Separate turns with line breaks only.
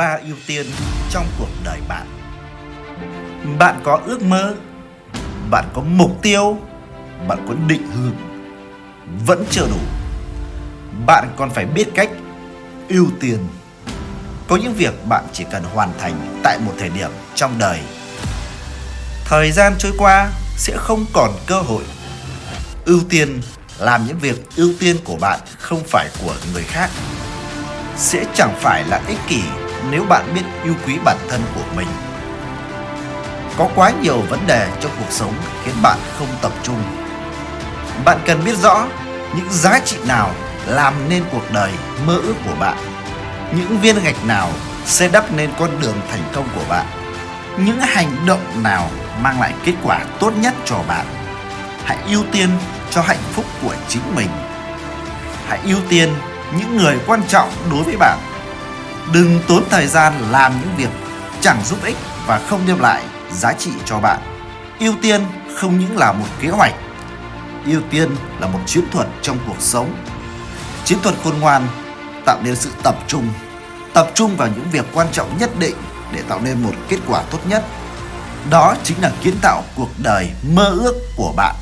ba ưu tiên trong cuộc đời bạn. Bạn có ước mơ, bạn có mục tiêu, bạn có định hướng, vẫn chưa đủ. Bạn còn phải biết cách ưu tiên. Có những việc bạn chỉ cần hoàn thành tại một thời điểm trong đời. Thời gian trôi qua sẽ không còn cơ hội. Ưu tiên làm những việc ưu tiên của bạn không phải của người khác sẽ chẳng phải là ích kỷ nếu bạn biết yêu quý bản thân của mình. Có quá nhiều vấn đề trong cuộc sống khiến bạn không tập trung. Bạn cần biết rõ những giá trị nào làm nên cuộc đời mơ ước của bạn. Những viên gạch nào sẽ đắp nên con đường thành công của bạn. Những hành động nào mang lại kết quả tốt nhất cho bạn. Hãy ưu tiên cho hạnh phúc của chính mình. Hãy ưu tiên những người quan trọng đối với bạn. Đừng tốn thời gian làm những việc chẳng giúp ích và không đem lại giá trị cho bạn. Ưu tiên không những là một kế hoạch, ưu tiên là một chiến thuật trong cuộc sống. Chiến thuật khôn ngoan tạo nên sự tập trung, tập trung vào những việc quan trọng nhất định để tạo nên một kết quả tốt nhất. Đó chính là kiến tạo cuộc đời mơ ước của bạn.